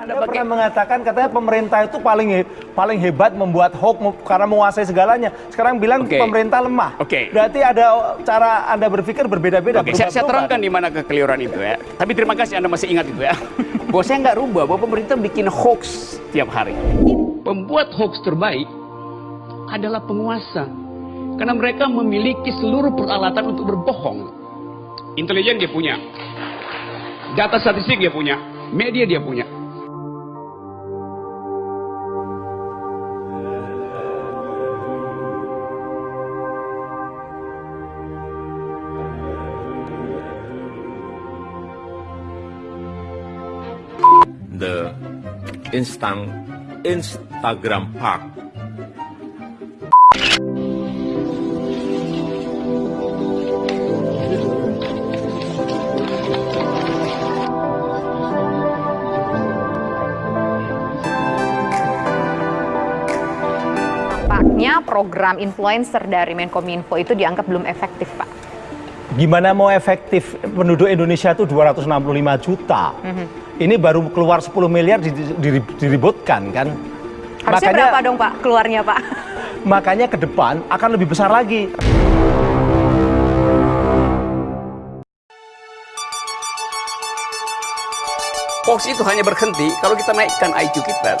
Anda pernah mengatakan katanya pemerintah itu paling he- paling hebat membuat hoax karena menguasai segalanya. Sekarang bilang Oke. pemerintah lemah. Oke. Berarti ada cara Anda berpikir berbeda-beda. Oke, saya, saya berubah-berubah. terangkan di mana kekeliruan itu ya. Tapi terima kasih Anda masih ingat itu ya. bahwa saya nggak rubah, bahwa pemerintah bikin hoax tiap hari. Pembuat hoax terbaik adalah penguasa. Karena mereka memiliki seluruh peralatan untuk berbohong. Intelijen dia punya. Data statistik dia punya. Media dia punya. Instant Instagram Park. Nampaknya program influencer dari Menkominfo itu dianggap belum efektif, Pak. Gimana mau efektif penduduk Indonesia itu 265 juta. Mhm. Ini baru keluar 10 miliar di- di- diributkan kan. Harusnya berapa dong, Pak, keluarnya, Pak? makanya ke depan akan lebih besar lagi. Hoax itu hanya berhenti kalau kita naikkan IQ kita.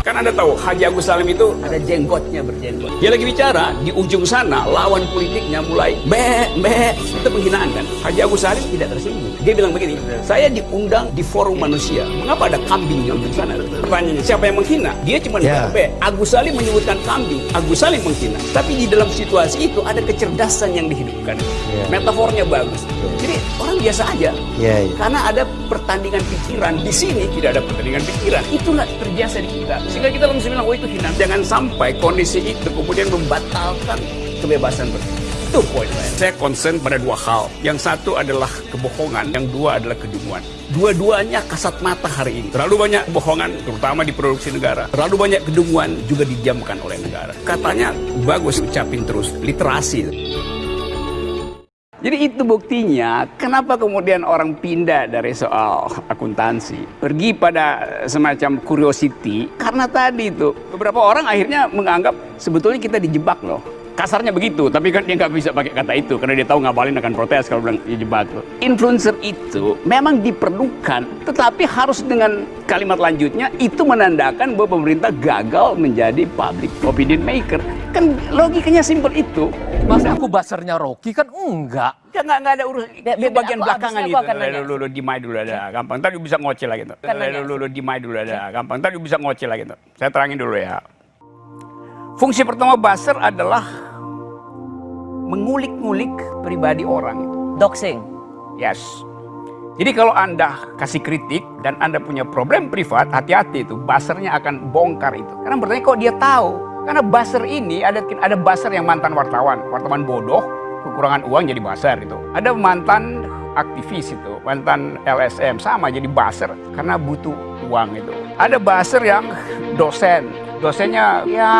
Kan Anda tahu, Haji Agus Salim itu ada jenggotnya berjenggot. Dia lagi bicara, di ujung sana lawan politiknya mulai be, be, itu penghinaan kan. Haji Agus Salim tidak tersinggung. Dia bilang begini, saya diundang di forum manusia. Mengapa ada kambing di ujung sana? Pertanyaannya, siapa yang menghina? Dia cuma bilang be. Agus Salim menyebutkan kambing, Agus Salim menghina. Tapi di dalam situasi itu ada kecerdasan yang dihidupkan. Ya. Metafornya bagus. Jadi orang biasa aja. Iya, iya. Karena ada pertandingan pikiran. Di sini tidak ada pertandingan pikiran. Itulah terbiasa di kita. Sehingga kita langsung bilang, oh itu hina. Jangan sampai kondisi itu kemudian membatalkan kebebasan berpikir. Itu poin saya. Saya concern pada dua hal. Yang satu adalah kebohongan, yang dua adalah kedunguan. Dua-duanya kasat mata hari ini. Terlalu banyak kebohongan, terutama di produksi negara. Terlalu banyak kedunguan juga didiamkan oleh negara. Katanya bagus ucapin terus, literasi. Jadi itu buktinya kenapa kemudian orang pindah dari soal akuntansi pergi pada semacam curiosity karena tadi itu beberapa orang akhirnya menganggap sebetulnya kita dijebak loh. Kasarnya begitu, tapi kan dia nggak bisa pakai kata itu karena dia tahu ngabalin akan protes kalau bilang dijebak loh. Influencer itu memang diperlukan, tetapi harus dengan kalimat lanjutnya itu menandakan bahwa pemerintah gagal menjadi public opinion maker. Kan logikanya simpel itu. Masa aku basernya Rocky kan enggak. Ya nggak nggak ada urusan. Ya, Itu beda. bagian Aku belakangan itu. aku akan nanya. Lalu dulu dimai dulu ada gampang. Tadi bisa ngoceh lagi tuh. Lalu dulu dimai dulu ada gampang. Tadi bisa ngoceh lagi tuh. Saya terangin dulu ya. Fungsi pertama buzzer adalah mengulik-ngulik pribadi orang. Doxing. Yes. Jadi kalau Anda kasih kritik dan Anda punya problem privat, hati-hati itu. Buzzernya akan bongkar itu. Karena bertanya kok dia tahu. Karena buzzer ini ada ada buzzer yang mantan wartawan, wartawan bodoh, kekurangan uang jadi buzzer itu. Ada mantan aktivis itu, mantan LSM sama jadi buzzer karena butuh uang itu. Ada buzzer yang dosen, dosennya ya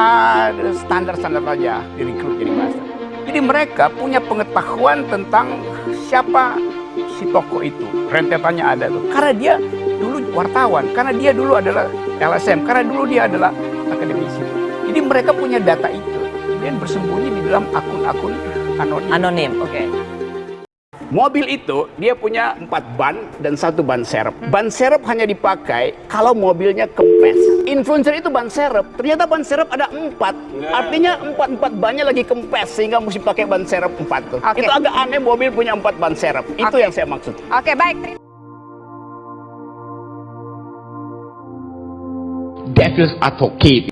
standar-standar aja direkrut jadi buzzer. Jadi mereka punya pengetahuan tentang siapa si tokoh itu. Rentetannya ada tuh. Karena dia dulu wartawan, karena dia dulu adalah LSM, karena dulu dia adalah akademisi. Jadi mereka punya data itu. Kemudian bersembunyi di dalam akun-akun anonim. Anonim. Oke. Mobil itu dia punya empat ban dan satu ban serep. Ban serep hanya dipakai kalau mobilnya kempes. Influencer itu ban serep. Ternyata ban serep ada empat. Artinya empat empat bannya lagi kempes sehingga mesti pakai ban serep empat tuh. Oke. Itu agak aneh mobil punya empat ban serep. Itu yang saya maksud. Oke, baik. Terima devil's advocate.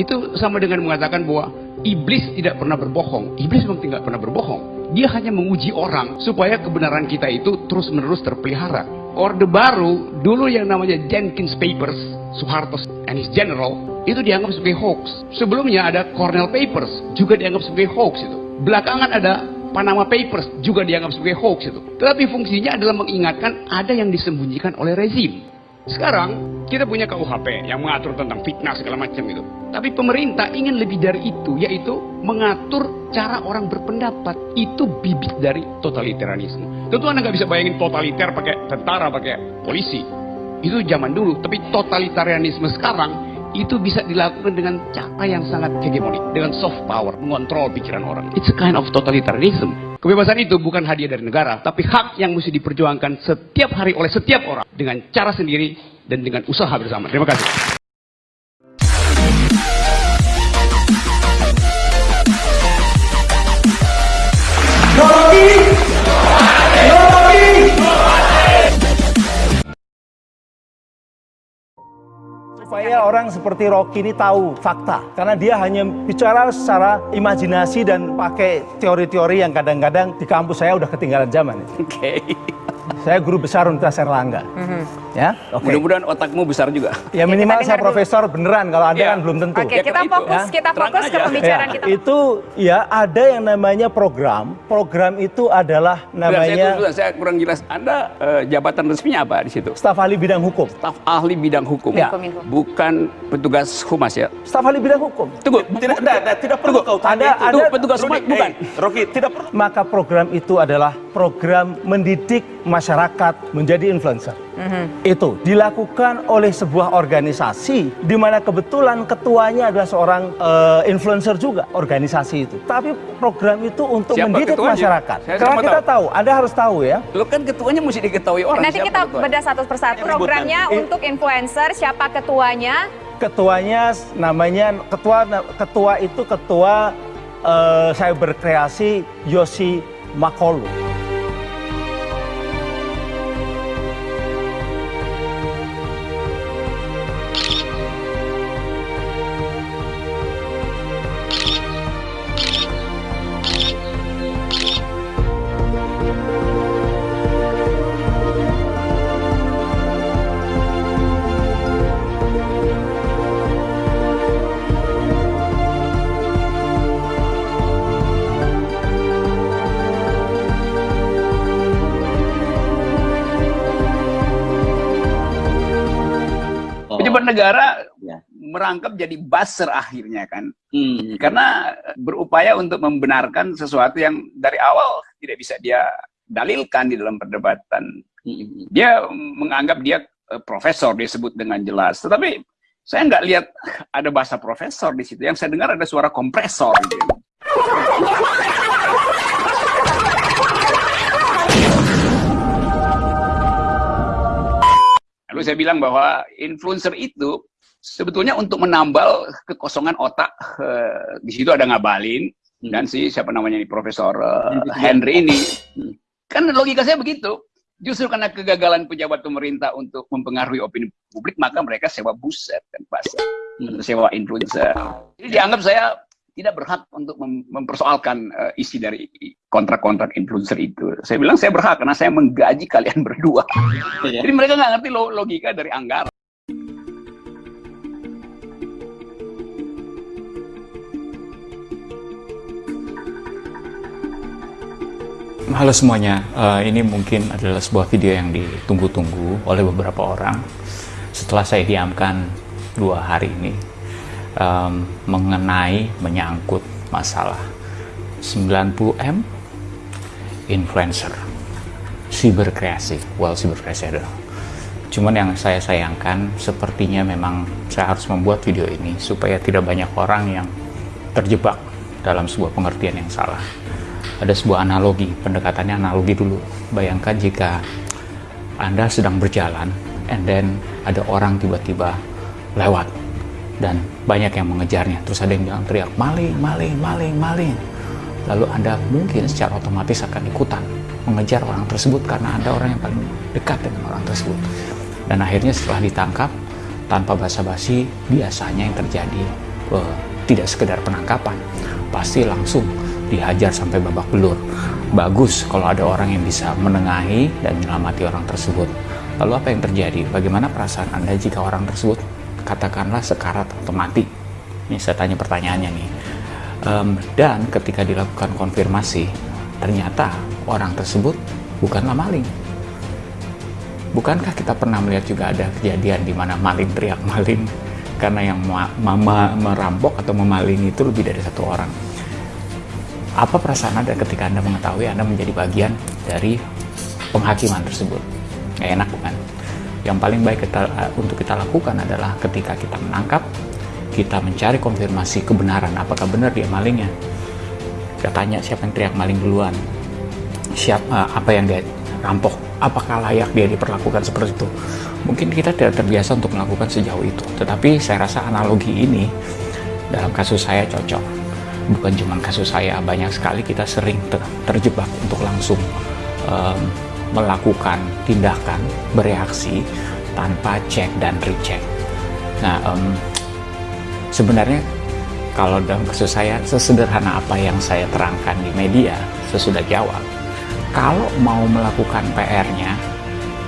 Itu sama dengan mengatakan bahwa iblis tidak pernah berbohong. Iblis memang tidak pernah berbohong. Dia hanya menguji orang supaya kebenaran kita itu terus-menerus terpelihara. Orde Baru, dulu yang namanya Jenkins Papers, Soeharto and his general, itu dianggap sebagai hoax. Sebelumnya ada Cornell Papers, juga dianggap sebagai hoax itu. Belakangan ada Panama Papers, juga dianggap sebagai hoax itu. Tetapi fungsinya adalah mengingatkan ada yang disembunyikan oleh rezim. Sekarang kita punya KUHP yang mengatur tentang fitnah segala macam itu. Tapi pemerintah ingin lebih dari itu, yaitu mengatur cara orang berpendapat. Itu bibit dari totalitarianisme. Tentu anda nggak bisa bayangin totaliter pakai tentara, pakai polisi. Itu zaman dulu, tapi totalitarianisme sekarang itu bisa dilakukan dengan cara yang sangat hegemonik, dengan soft power, mengontrol pikiran orang. It's a kind of totalitarianism. Kebebasan itu bukan hadiah dari negara, tapi hak yang mesti diperjuangkan setiap hari oleh setiap orang dengan cara sendiri dan dengan usaha bersama. Terima kasih. Supaya orang seperti Rocky ini tahu fakta karena dia hanya bicara secara imajinasi dan pakai teori-teori yang kadang-kadang di kampus saya udah ketinggalan zaman Oke. Saya guru besar Universitas Erlangga ya oke Mudah-mudahan otakmu besar juga. ya minimal saya dengar dulu. profesor beneran kalau anda Iya. kan belum tentu Oke, Ya, kita fokus, Ya. kita Terang fokus ke aja. pembicaraan Ya, kita. itu ya ada yang namanya program program itu adalah saya, namanya dulu, saya kurang jelas. Anda eh, jabatan resminya apa di situ? staf ahli bidang hukum Staf ahli bidang hukum. Ya. Bukan petugas humas ya. staf ahli bidang hukum Tunggu, Tidak, tidak, tidak, tidak perlu kau Ada- tanya itu. ada- Tunggu, petugas humas bukan. eh, Rocky, tidak perlu. maka program itu adalah program mendidik masyarakat menjadi influencer. Itu dilakukan oleh sebuah organisasi di mana kebetulan ketuanya adalah seorang eh, influencer juga organisasi itu. Tapi program itu untuk Siapa mendidik ketuanya? masyarakat. Saya Karena kita tahu. tahu, Anda harus tahu ya. Lo kan ketuanya mesti diketahui orang. Nanti Siapa kita ketuanya? bedah satu persatu. Programnya Eh. untuk influencer, siapa ketuanya? Ketuanya namanya ketua ketua itu ketua eh, saya berkreasi Yosi Makolu. Negara Ya. merangkap jadi buzzer akhirnya kan. Karena berupaya untuk membenarkan sesuatu yang dari awal tidak bisa dia dalilkan di dalam perdebatan. Dia menganggap dia eh, profesor disebut dengan jelas. Tetapi saya nggak lihat ada bahasa profesor di situ. Yang saya dengar ada suara kompresor. Gitu. Saya bilang bahwa influencer itu sebetulnya untuk menambal kekosongan otak. eh, di situ ada ngabalin dan si siapa namanya ini Profesor eh, Henry ini. Kan logika saya begitu. Justru karena kegagalan pejabat pemerintah untuk mempengaruhi opini publik, maka mereka sewa buset kan pasar, atau sewa influencer. Jadi dianggap saya tidak berhak untuk mem- mempersoalkan eh, isi dari kontrak-kontrak influencer itu. Saya bilang saya berhak karena saya menggaji kalian berdua. Jadi mereka nggak ngerti lo- logika dari anggaran. Halo semuanya, Eh, ini mungkin adalah sebuah video yang ditunggu-tunggu oleh beberapa orang setelah saya diamkan dua hari ini em, mengenai menyangkut masalah 90M influencer siberkreasi, well siberkreasi adalah Cuman yang saya sayangkan sepertinya memang saya harus membuat video ini supaya tidak banyak orang yang terjebak dalam sebuah pengertian yang salah. Ada sebuah analogi, pendekatannya analogi dulu. Bayangkan jika Anda sedang berjalan and then ada orang tiba-tiba lewat dan banyak yang mengejarnya. Terus ada yang bilang teriak maling, maling, maling, maling. Lalu Anda mungkin secara otomatis akan ikutan mengejar orang tersebut karena Anda orang yang paling dekat dengan orang tersebut. Dan akhirnya setelah ditangkap tanpa basa-basi biasanya yang terjadi eh, tidak sekedar penangkapan, pasti langsung dihajar sampai babak belur. Bagus kalau ada orang yang bisa menengahi dan menyelamati orang tersebut. Lalu apa yang terjadi? Bagaimana perasaan Anda jika orang tersebut katakanlah sekarat atau mati? Ini saya tanya pertanyaannya nih. Em, dan ketika dilakukan konfirmasi, ternyata orang tersebut bukanlah maling. Bukankah kita pernah melihat juga ada kejadian di mana maling teriak maling karena yang ma- ma- ma- merampok atau memaling itu lebih dari satu orang. Apa perasaan Anda ketika Anda mengetahui Anda menjadi bagian dari penghakiman tersebut? Gak enak? Yang paling baik kita, uh, untuk kita lakukan adalah ketika kita menangkap, kita mencari konfirmasi kebenaran apakah benar dia malingnya. Kita tanya siapa yang teriak maling duluan, siapa apa yang dia rampok, apakah layak dia diperlakukan seperti itu. Mungkin kita tidak terbiasa untuk melakukan sejauh itu, tetapi saya rasa analogi ini dalam kasus saya cocok. Bukan cuma kasus saya, banyak sekali kita sering ter terjebak untuk langsung um, melakukan tindakan, bereaksi tanpa cek dan recheck. Nah, um, sebenarnya kalau dalam kasus saya, sesederhana apa yang saya terangkan di media, sesudah jawab. Kalau mau melakukan PR-nya,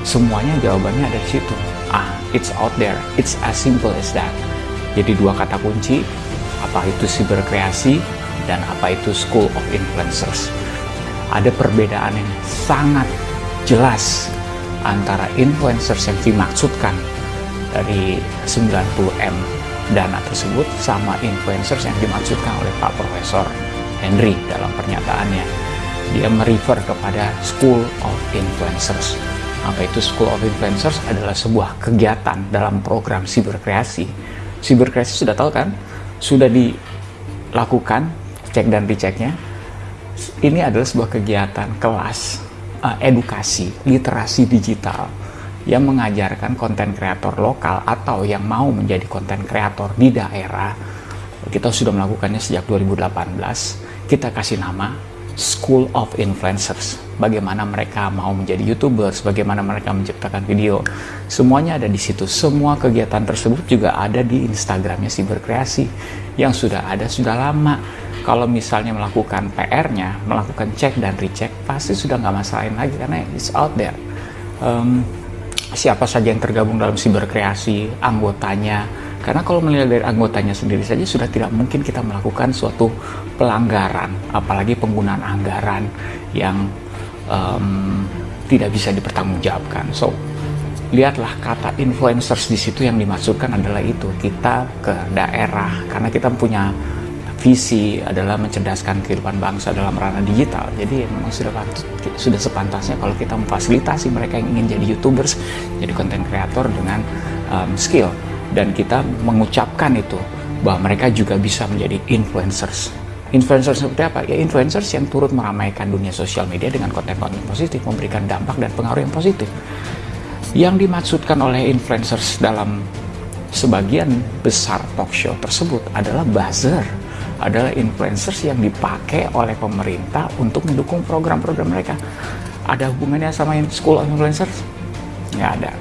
semuanya jawabannya ada di situ. Ah, it's out there. It's as simple as that. Jadi dua kata kunci, apa itu siberkreasi dan apa itu school of influencers. Ada perbedaan yang sangat jelas antara influencers yang dimaksudkan dari 90M dana tersebut sama influencers yang dimaksudkan oleh Pak Profesor Henry dalam pernyataannya. Dia merefer kepada School of Influencers. Apa itu School of Influencers adalah sebuah kegiatan dalam program siberkreasi. Siberkreasi sudah tahu kan? Sudah dilakukan cek dan diceknya. Ini adalah sebuah kegiatan kelas uh, edukasi, literasi digital yang mengajarkan konten kreator lokal atau yang mau menjadi konten kreator di daerah. Kita sudah melakukannya sejak 2018. Kita kasih nama School of Influencers. Bagaimana mereka mau menjadi YouTubers, bagaimana mereka menciptakan video. Semuanya ada di situ. Semua kegiatan tersebut juga ada di Instagramnya Siberkreasi yang sudah ada sudah lama. Kalau misalnya melakukan PR-nya, melakukan cek dan recheck, pasti sudah nggak masalahin lagi karena it's out there. Um, siapa saja yang tergabung dalam siberkreasi, anggotanya. Karena kalau melihat dari anggotanya sendiri saja sudah tidak mungkin kita melakukan suatu pelanggaran, apalagi penggunaan anggaran yang um, tidak bisa dipertanggungjawabkan. So, lihatlah kata influencers di situ yang dimaksudkan adalah itu kita ke daerah karena kita punya visi adalah mencerdaskan kehidupan bangsa dalam ranah digital. Jadi memang sudah sudah sepantasnya kalau kita memfasilitasi mereka yang ingin jadi youtubers, jadi konten kreator dengan um, skill dan kita mengucapkan itu bahwa mereka juga bisa menjadi influencers. Influencers seperti apa? Ya influencers yang turut meramaikan dunia sosial media dengan konten-konten positif, memberikan dampak dan pengaruh yang positif. Yang dimaksudkan oleh influencers dalam sebagian besar talk show tersebut adalah buzzer adalah influencers yang dipakai oleh pemerintah untuk mendukung program-program mereka. Ada hubungannya sama School of Influencers? Nggak ada.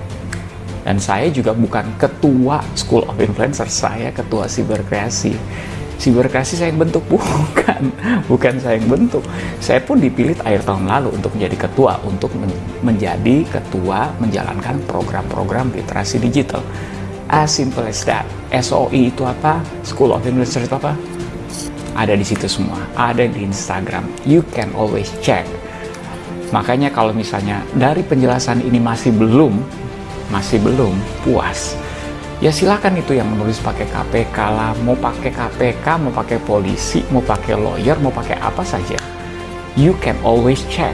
Dan saya juga bukan ketua School of Influencers, saya ketua Siberkreasi. Siberkreasi saya yang bentuk, bukan. Bukan saya yang bentuk. Saya pun dipilih akhir tahun lalu untuk menjadi ketua, untuk men menjadi ketua menjalankan program-program literasi digital. As simple as that. SOI itu apa? School of Influencers itu apa? Ada di situ semua, ada di Instagram. You can always check. Makanya kalau misalnya dari penjelasan ini masih belum, masih belum puas, ya silakan itu yang menulis pakai KPK lah, mau pakai KPK, mau pakai polisi, mau pakai lawyer, mau pakai apa saja. You can always check.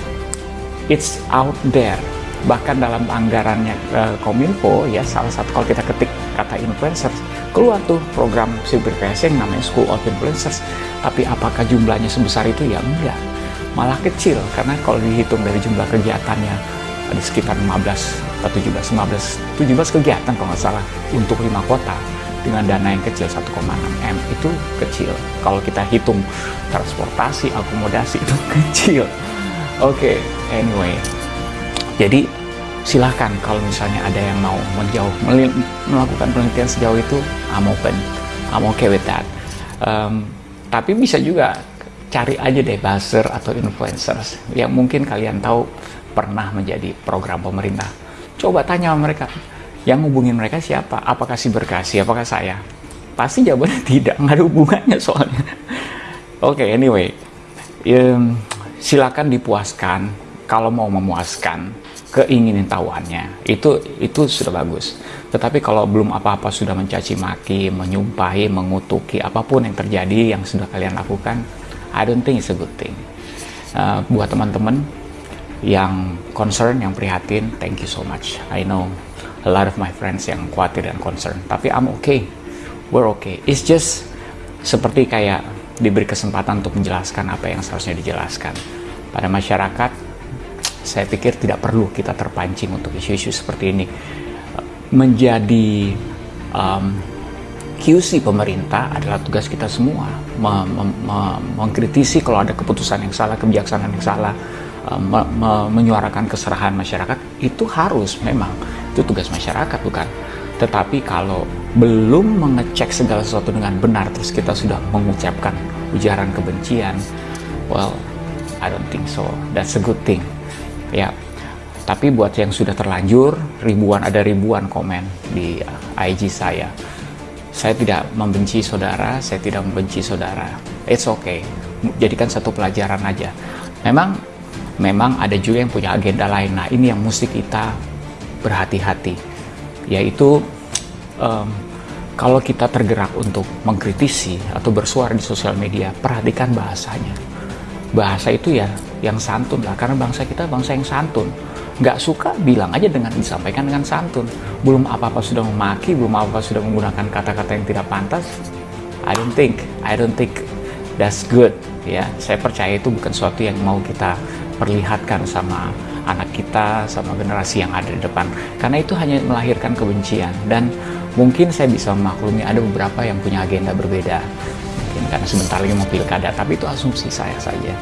It's out there. Bahkan dalam anggarannya uh, Kominfo, ya salah satu kalau kita ketik kata influencers, keluar tuh program siberkreasi yang namanya School of Influencers. Tapi apakah jumlahnya sebesar itu? Ya enggak. Malah kecil, karena kalau dihitung dari jumlah kegiatannya, ada sekitar 15 atau 17, 15, 17 kegiatan kalau nggak salah untuk lima kota dengan dana yang kecil 1,6 M itu kecil. Kalau kita hitung transportasi, akomodasi itu kecil. Oke, okay, anyway. Jadi silahkan kalau misalnya ada yang mau menjauh melakukan penelitian sejauh itu I'm open. I'm okay with that. Um, tapi bisa juga cari aja deh buzzer atau influencers yang mungkin kalian tahu pernah menjadi program pemerintah. Coba tanya sama mereka yang hubungin mereka siapa? Apakah si berkasih apakah saya? Pasti jawabannya tidak nggak ada hubungannya soalnya. Oke okay, anyway um, silakan dipuaskan. Kalau mau memuaskan keinginin tahuannya itu itu sudah bagus tetapi kalau belum apa-apa sudah mencaci maki menyumpahi mengutuki apa pun yang terjadi yang sudah kalian lakukan I don't think it's a good thing uh, buat teman-teman yang concern yang prihatin thank you so much I know a lot of my friends yang khawatir dan concern. Tapi I'm okay, we're okay. It's just seperti kayak diberi kesempatan untuk menjelaskan apa yang seharusnya dijelaskan pada masyarakat. Saya pikir tidak perlu kita terpancing untuk isu-isu seperti ini menjadi um, QC pemerintah adalah tugas kita semua me me me mengkritisi kalau ada keputusan yang salah, kebijaksanaan yang salah, me me menyuarakan keserahan masyarakat itu harus memang itu tugas masyarakat bukan. Tetapi kalau belum mengecek segala sesuatu dengan benar terus kita sudah mengucapkan ujaran kebencian, well, I don't think so. That's a good thing. Ya, tapi buat yang sudah terlanjur, ribuan ada ribuan komen di uh, IG saya saya tidak membenci saudara, saya tidak membenci saudara. It's okay. Jadikan satu pelajaran aja. Memang memang ada juga yang punya agenda lain. Nah, ini yang mesti kita berhati-hati. Yaitu um, kalau kita tergerak untuk mengkritisi atau bersuara di sosial media, perhatikan bahasanya. Bahasa itu ya yang santun lah, karena bangsa kita bangsa yang santun. Nggak suka bilang aja dengan disampaikan dengan santun. Belum apa-apa sudah memaki belum apa-apa sudah menggunakan kata-kata yang tidak pantas I don't think I don't think that's good ya. Saya percaya itu bukan sesuatu yang mau kita perlihatkan sama anak kita sama generasi yang ada di depan. Karena itu hanya melahirkan kebencian. Dan mungkin saya bisa memaklumi ada beberapa yang punya agenda berbeda mungkin karena sebentar lagi mau pilkada tapi itu asumsi saya saja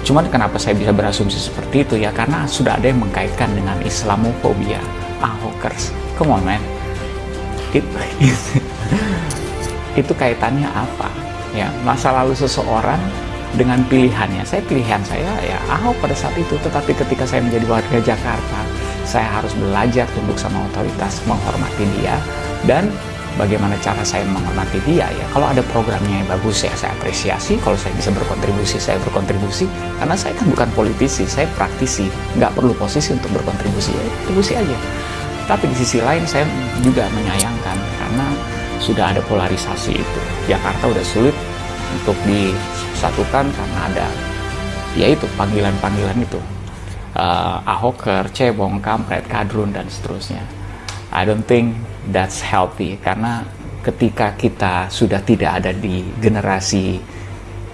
Cuman kenapa saya bisa berasumsi seperti itu ya karena sudah ada yang mengkaitkan dengan Islamofobia, Ahokers. Come on man. It, itu kaitannya apa? Ya, masa lalu seseorang dengan pilihannya. Saya pilihan saya ya Ahok pada saat itu, tetapi ketika saya menjadi warga Jakarta, saya harus belajar tunduk sama otoritas, menghormati dia dan bagaimana cara saya menghormati dia ya. Kalau ada programnya yang bagus ya saya apresiasi. Kalau saya bisa berkontribusi saya berkontribusi. Karena saya kan bukan politisi saya praktisi. Nggak perlu posisi untuk berkontribusi ya. Kontribusi aja. Tapi di sisi lain saya juga menyayangkan karena sudah ada polarisasi itu. Jakarta udah sulit untuk disatukan karena ada yaitu panggilan-panggilan itu. Uh, Ahoker, Cebong, Kampret, Kadrun dan seterusnya I don't think that's healthy. Karena ketika kita sudah tidak ada di generasi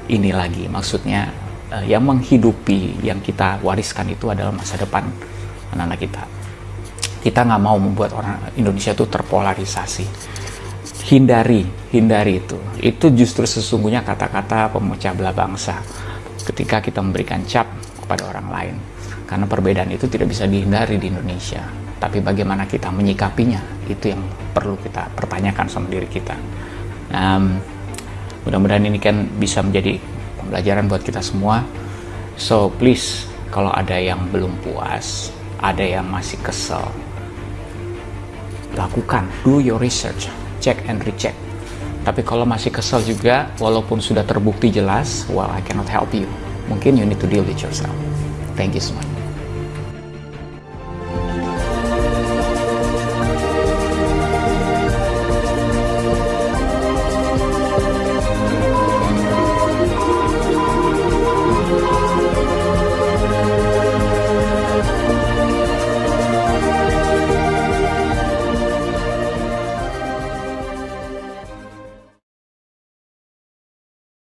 ini lagi maksudnya uh, yang menghidupi yang kita wariskan itu adalah masa depan anak-anak kita. Kita nggak mau membuat orang Indonesia itu terpolarisasi. Hindari hindari itu. Itu justru sesungguhnya kata-kata pemecah belah bangsa ketika kita memberikan cap kepada orang lain. Karena perbedaan itu tidak bisa dihindari di Indonesia tapi bagaimana kita menyikapinya? Itu yang perlu kita pertanyakan sama diri kita. Um, mudah-mudahan ini kan bisa menjadi pembelajaran buat kita semua. So please kalau ada yang belum puas ada yang masih kesel lakukan. Do your research. Check and recheck. Tapi kalau masih kesel juga walaupun sudah terbukti jelas well I cannot help you. Mungkin you need to deal with yourself. Thank you so much